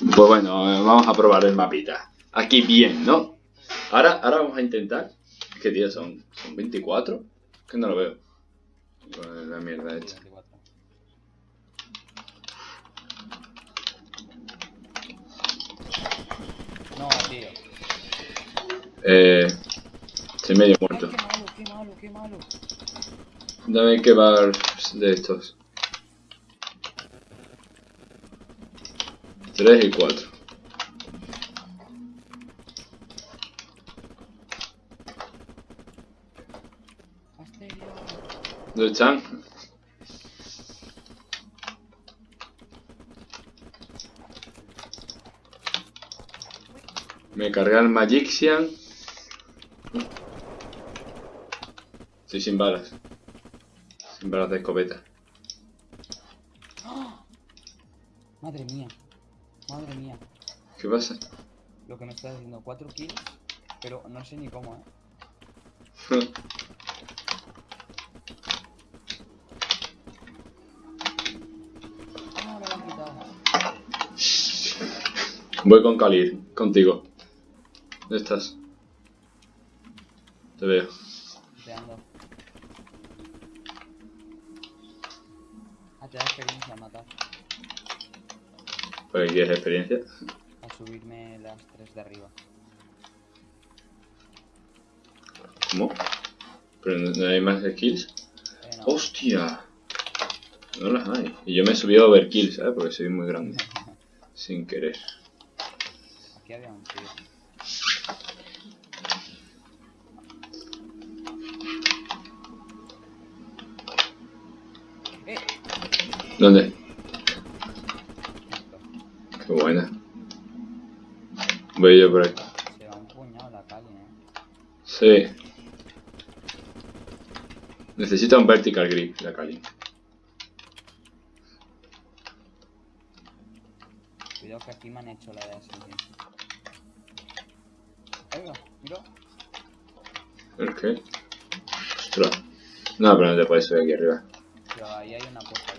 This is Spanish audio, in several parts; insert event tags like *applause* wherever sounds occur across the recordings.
Pues bueno, eh, vamos a probar el mapita. Aquí bien, ¿no? Ahora, ahora vamos a intentar. ¿Qué día son? ¿Son 24? Que no lo veo. La mierda hecha. 24. No, tío. Eh. Estoy medio muerto. qué malo, qué malo, qué malo. Dame que bar de estos. 3 y 4. Asterio. ¿Dónde están? Me cargué el Magixian. Estoy sin balas. Sin balas de escopeta. ¡Ah! Madre mía. Madre mía. ¿Qué pasa? Lo que me estás diciendo, 4 kills, pero no sé ni cómo, eh. *laughs* Voy con Khalid, contigo. ¿Dónde estás? Te veo. Te ando. Ah, te da experiencia a matar. ¿Por qué quieres experiencia? A subirme las 3 de arriba. ¿Cómo? ¿Pero no hay más skills? Eh, no. ¡Hostia! No las hay. Y yo me he subido a overkill, ¿sabes? Porque soy muy grande. *laughs* Sin querer. Aquí había un tío. Eh, ¿Dónde? Yo por. Se va un puñado la calle, eh. Sí. Necesita un vertical grip, la Kali. Cuidado que aquí me han hecho la de ascensión. Oiga, mira. ¿El qué? Ostras. No, pero no te puedes subir aquí arriba. Pero ahí hay una puerta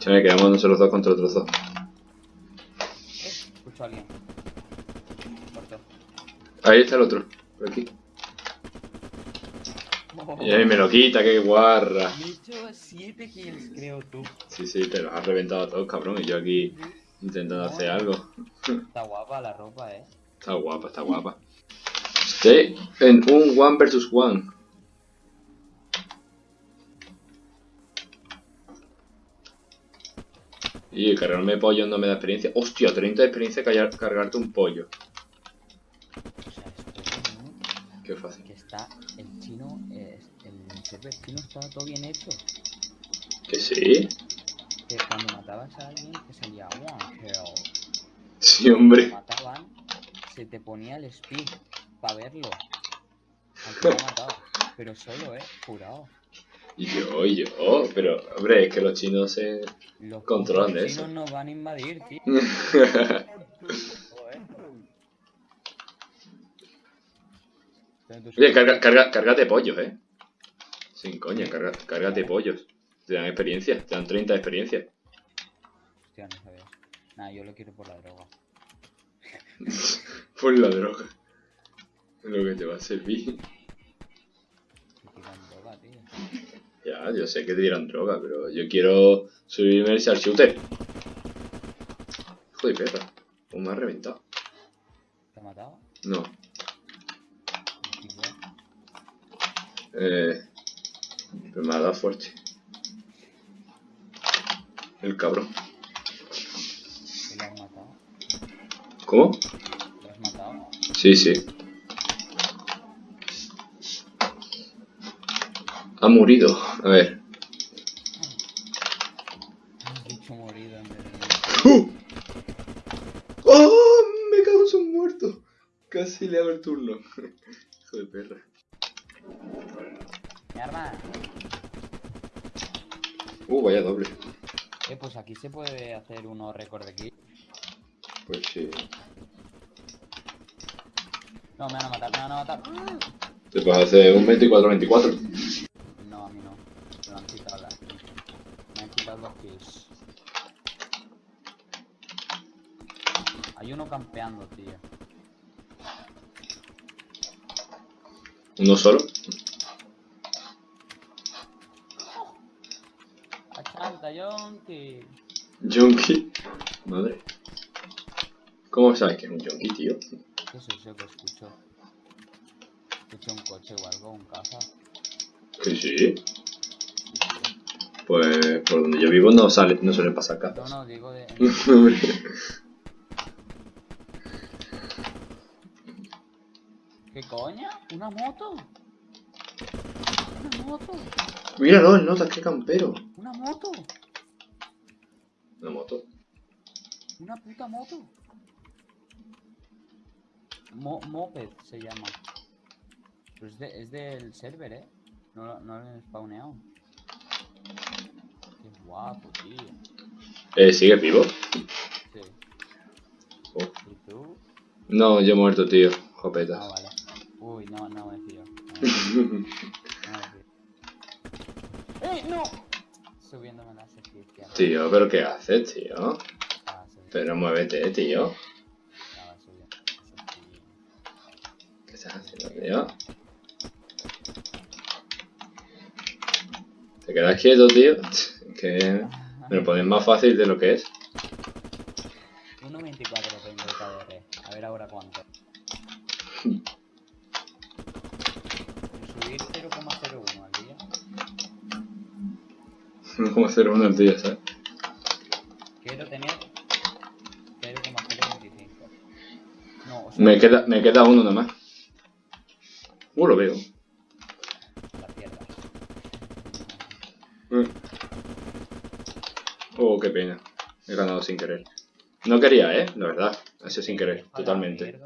Escúchame, quedamos nosotros dos contra otros dos. Escucho a alguien. Ahí está el otro. Por aquí. Y ahí me lo quita, qué guarra. Me he hecho 7 kills, creo tú. Sí, sí, te los has reventado a todos, cabrón. Y yo aquí intentando hacer algo. Está guapa la ropa, eh. Está guapa, está guapa. Estoy en un one versus one. Y cargarme pollo no me da experiencia. Hostia, 30 de experiencia callar- cargarte un pollo. O sea, esto es un- Qué fácil. que está el chino, eh, el server chino estaba todo bien hecho. Que sí. Que cuando matabas a alguien te salía one kill. Sí, Cuando hombre. mataban, se te ponía el speed para verlo. Al que lo ha matado. Pero solo, eh, jurado. Yo, y yo. Pero, hombre, es que los chinos se. Los Controlan de eso. chinos nos van a invadir, tío. *laughs* Oye, carga, carga, cárgate pollos, eh. Sin coña, carga, cárgate pollos. Te dan experiencia, te dan 30 de experiencia. Hostia, no sabía. Nah, yo lo quiero por la droga. *laughs* Por la droga. Lo que te va a servir. Me tiran droga, tío. Ya, yo sé que te dieron droga, pero yo quiero subirme al shooter. Hijo de perra. ¿Cómo me ha reventado? ¿Te ha matado? No. Eh. Pero me ha dado fuerte. El cabrón. ¿Y lo has matado? ¿Cómo? ¿Lo has matado? Sí, sí. Ha morido. A ver. ¡Uh! ¡Oh! Me cago en su muerto. Casi le hago el turno. *laughs* Hijo de perra. ¡Mi arma! Uh, vaya doble. Eh, pues aquí se puede hacer uno récord de kill. Pues sí. No, me van a matar, me van a matar. Te puedes hacer un 24-24. No, a mí no. Me han quitado la... Me han quitado los kills. Hay uno campeando, tío. ¿Uno solo? Achanta, Yonki. Junkie. Madre. ¿Cómo sabes que es un junkie, tío? ¿Qué es eso que escucho? Escucho un coche o algo, un caza. Que sí. Pues por donde yo vivo no sale, no suelen pasar No, cazas. no, digo de... *laughs* ¿Qué coña? ¿Una moto? ¿Una moto? Míralo, el notas, qué campero. ¿Una moto? Una moto. ¿Una puta moto? Mo moped se llama. Pero es, de, es del server, ¿eh? No, no lo he spawneado. Qué guapo, tío. Eh, ¿Sigue vivo? Sí. Oh. ¿Y tú? No, yo he muerto, tío. Ah, Jopetas. vale. Uy, no, no me fío. ¡Eh, *laughs* no! Subiéndome las esquizas. tío, ¿pero qué haces, tío? Subiendo, Pero muévete, tío. ¿Qué estás haciendo, tío? ¿Te quedas quieto, tío? Que me lo pones más fácil de lo que es. 1.24 tengo el KDR. A ver ahora cuánto. Subir 0,01 al día. No como hacer uno al día, ¿sabes? Quiero tener 0,025. No, o sea, Me queda, me queda uno nada más. Uh, lo veo. Oh, qué pena. He ganado sin querer. No quería, ¿eh? La verdad. Ha sido sin querer, totalmente.